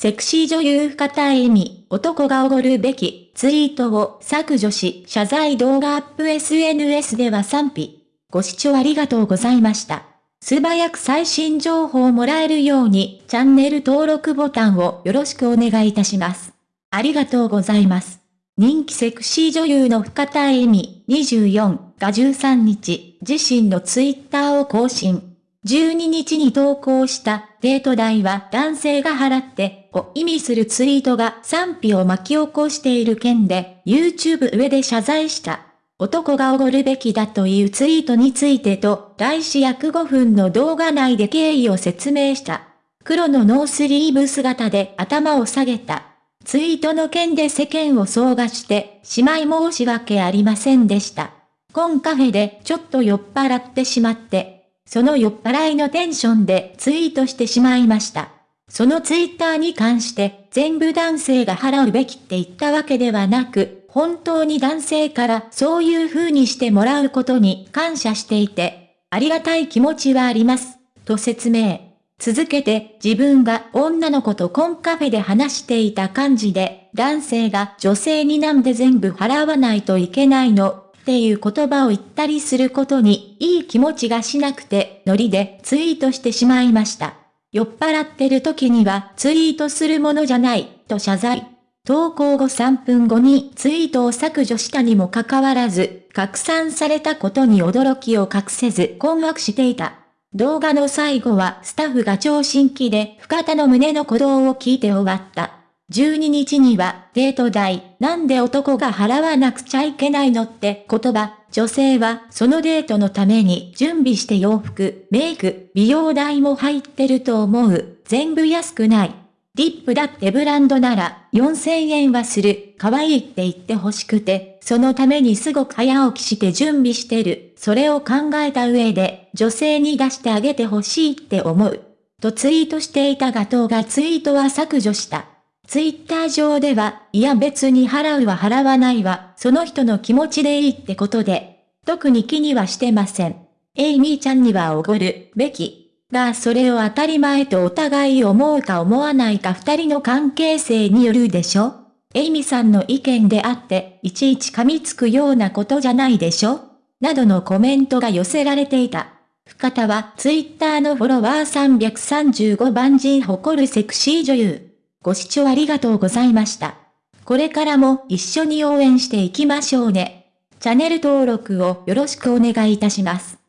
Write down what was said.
セクシー女優深田恵美、男がおごるべきツイートを削除し謝罪動画アップ SNS では賛否。ご視聴ありがとうございました。素早く最新情報をもらえるようにチャンネル登録ボタンをよろしくお願いいたします。ありがとうございます。人気セクシー女優の深田恵美24が13日、自身のツイッターを更新。12日に投稿したデート代は男性が払ってを意味するツイートが賛否を巻き起こしている件で YouTube 上で謝罪した。男がおごるべきだというツイートについてと、来週約5分の動画内で経緯を説明した。黒のノースリーブ姿で頭を下げた。ツイートの件で世間を総がして、しまい申し訳ありませんでした。コンカフェでちょっと酔っ払ってしまって、その酔っ払いのテンションでツイートしてしまいました。そのツイッターに関して全部男性が払うべきって言ったわけではなく、本当に男性からそういう風にしてもらうことに感謝していて、ありがたい気持ちはあります、と説明。続けて自分が女の子とコンカフェで話していた感じで、男性が女性になんで全部払わないといけないのっていう言葉を言ったりすることにいい気持ちがしなくてノリでツイートしてしまいました。酔っ払ってる時にはツイートするものじゃないと謝罪。投稿後3分後にツイートを削除したにもかかわらず、拡散されたことに驚きを隠せず困惑していた。動画の最後はスタッフが超新規で深田の胸の鼓動を聞いて終わった。12日にはデート代、なんで男が払わなくちゃいけないのって言葉、女性はそのデートのために準備して洋服、メイク、美容代も入ってると思う。全部安くない。リップだってブランドなら4000円はする。可愛いって言って欲しくて、そのためにすごく早起きして準備してる。それを考えた上で女性に出してあげて欲しいって思う。とツイートしていたガトーがツイートは削除した。ツイッター上では、いや別に払うは払わないわ、その人の気持ちでいいってことで、特に気にはしてません。エイミーちゃんにはおごるべき。がそれを当たり前とお互い思うか思わないか二人の関係性によるでしょエイミさんの意見であって、いちいち噛みつくようなことじゃないでしょなどのコメントが寄せられていた。深田はツイッターのフォロワー335万人誇るセクシー女優。ご視聴ありがとうございました。これからも一緒に応援していきましょうね。チャンネル登録をよろしくお願いいたします。